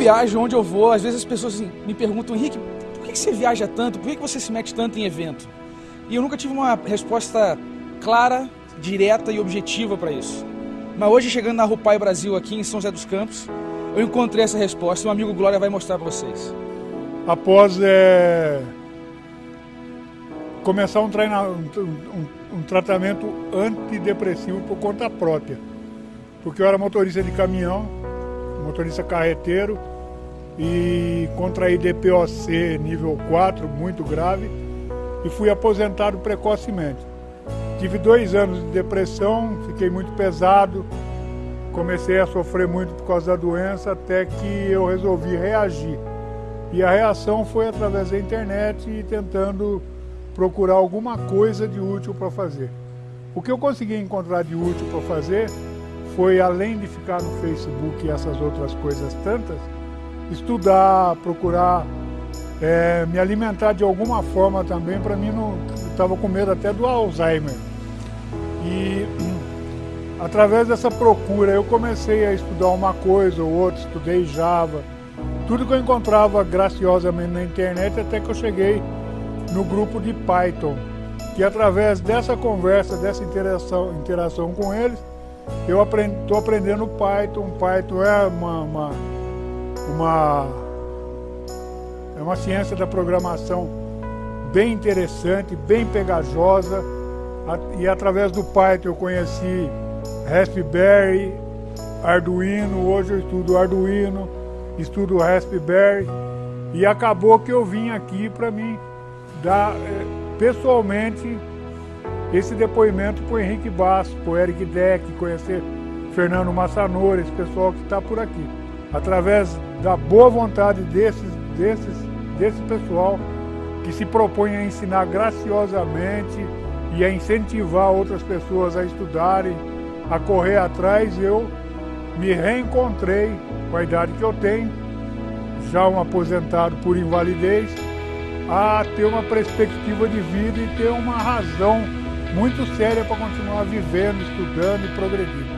viajo, onde eu vou, às vezes as pessoas assim, me perguntam, Henrique, por que você viaja tanto? Por que você se mete tanto em evento? E eu nunca tive uma resposta clara, direta e objetiva para isso. Mas hoje, chegando na Rupai Brasil, aqui em São José dos Campos, eu encontrei essa resposta e o amigo Glória vai mostrar para vocês. Após é, começar um, um, um, um tratamento antidepressivo por conta própria, porque eu era motorista de caminhão, motorista carreteiro, e contraí DPOC nível 4, muito grave, e fui aposentado precocemente. Tive dois anos de depressão, fiquei muito pesado, comecei a sofrer muito por causa da doença, até que eu resolvi reagir. E a reação foi através da internet e tentando procurar alguma coisa de útil para fazer. O que eu consegui encontrar de útil para fazer foi, além de ficar no Facebook e essas outras coisas tantas, estudar, procurar é, me alimentar de alguma forma também, para mim não estava com medo até do Alzheimer. E através dessa procura eu comecei a estudar uma coisa ou outra, estudei Java, tudo que eu encontrava graciosamente na internet até que eu cheguei no grupo de Python, que através dessa conversa, dessa interação, interação com eles, eu estou aprendendo Python. Python é uma, uma, uma, é uma ciência da programação bem interessante, bem pegajosa. E através do Python eu conheci Raspberry, Arduino, hoje eu estudo Arduino, estudo Raspberry. E acabou que eu vim aqui para mim dar eh, pessoalmente esse depoimento para o Henrique Basso, para o Eric Deck, conhecer Fernando Massanori, esse pessoal que está por aqui. Através da boa vontade desses, desses, desse pessoal que se propõe a ensinar graciosamente e a incentivar outras pessoas a estudarem, a correr atrás, eu me reencontrei com a idade que eu tenho, já um aposentado por invalidez, a ter uma perspectiva de vida e ter uma razão muito séria para continuar vivendo, estudando e progredindo.